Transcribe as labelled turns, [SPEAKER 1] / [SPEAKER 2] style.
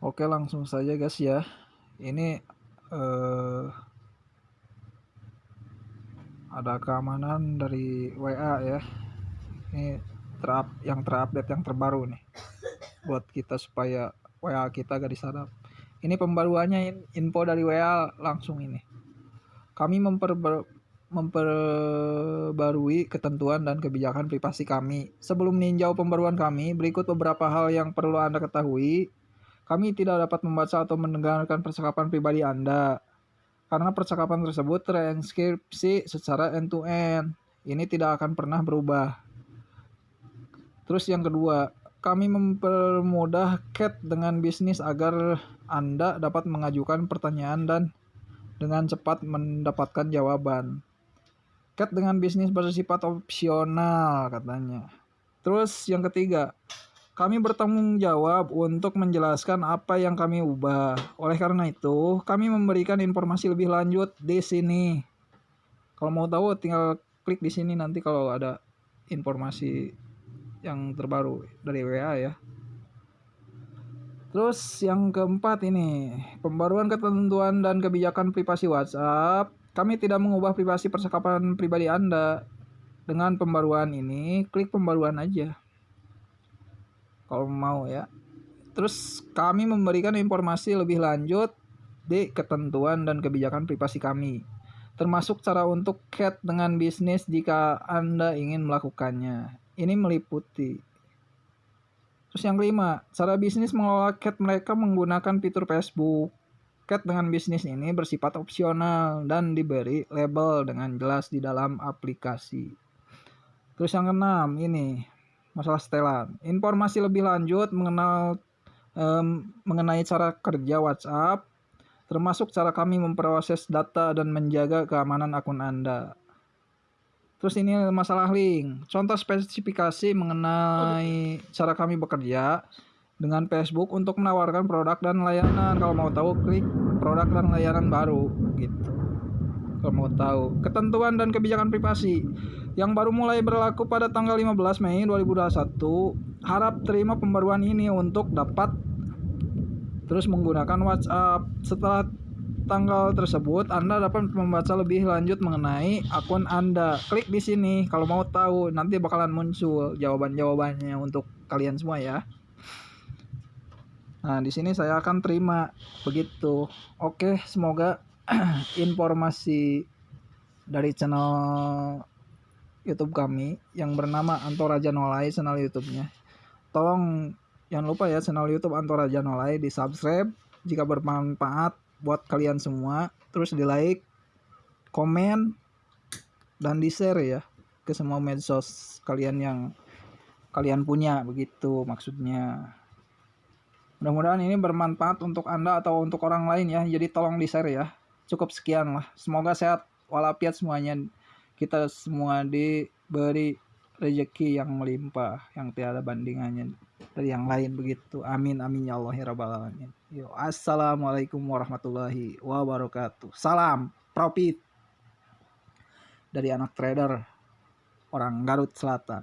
[SPEAKER 1] Oke langsung saja guys ya ini eh, ada keamanan dari WA ya ini terap yang terupdate yang terbaru nih buat kita supaya WA kita gak disadap ini pembaruannya info dari WA langsung ini kami memper memperbarui ketentuan dan kebijakan privasi kami. Sebelum meninjau pembaruan kami, berikut beberapa hal yang perlu Anda ketahui. Kami tidak dapat membaca atau mendengarkan percakapan pribadi Anda, karena percakapan tersebut terenkripsi secara end-to-end. Ini tidak akan pernah berubah. Terus yang kedua, kami mempermudah CAT dengan bisnis agar Anda dapat mengajukan pertanyaan dan dengan cepat mendapatkan jawaban. Cat dengan bisnis bersifat opsional katanya. Terus yang ketiga, kami bertanggung jawab untuk menjelaskan apa yang kami ubah. Oleh karena itu, kami memberikan informasi lebih lanjut di sini. Kalau mau tahu tinggal klik di sini nanti kalau ada informasi yang terbaru dari WA ya. Terus yang keempat ini, pembaruan ketentuan dan kebijakan privasi WhatsApp kami tidak mengubah privasi percakapan pribadi Anda. Dengan pembaruan ini, klik pembaruan aja. Kalau mau ya. Terus kami memberikan informasi lebih lanjut di ketentuan dan kebijakan privasi kami. Termasuk cara untuk cat dengan bisnis jika Anda ingin melakukannya. Ini meliputi Terus yang kelima, cara bisnis mengelola cat mereka menggunakan fitur Facebook. Cat dengan bisnis ini bersifat opsional dan diberi label dengan jelas di dalam aplikasi. Terus yang keenam ini masalah setelan. Informasi lebih lanjut mengenal um, mengenai cara kerja WhatsApp, termasuk cara kami memproses data dan menjaga keamanan akun Anda. Terus ini masalah link. Contoh spesifikasi mengenai cara kami bekerja dengan Facebook untuk menawarkan produk dan layanan. Kalau mau tahu klik produk dan layanan baru gitu. Kalau mau tahu ketentuan dan kebijakan privasi yang baru mulai berlaku pada tanggal 15 Mei 2021, harap terima pembaruan ini untuk dapat terus menggunakan WhatsApp. Setelah tanggal tersebut, Anda dapat membaca lebih lanjut mengenai akun Anda. Klik di sini kalau mau tahu, nanti bakalan muncul jawaban-jawabannya untuk kalian semua ya. Nah, di sini saya akan terima begitu. Oke, semoga informasi dari channel YouTube kami yang bernama Anto Raja Nolai channel YouTube-nya. Tolong jangan lupa ya channel YouTube Anto Raja Nolai di subscribe jika bermanfaat buat kalian semua. Terus di like, komen, dan di share ya ke semua medsos kalian yang kalian punya begitu maksudnya. Mudah-mudahan ini bermanfaat untuk Anda atau untuk orang lain ya. Jadi tolong di-share ya. Cukup sekian lah. Semoga sehat walafiat semuanya. Kita semua diberi rezeki yang melimpah, yang tiada bandingannya dari yang lain begitu. Amin amin ya Allah ya alamin. Yo, assalamualaikum warahmatullahi wabarakatuh. Salam profit dari anak trader orang Garut Selatan.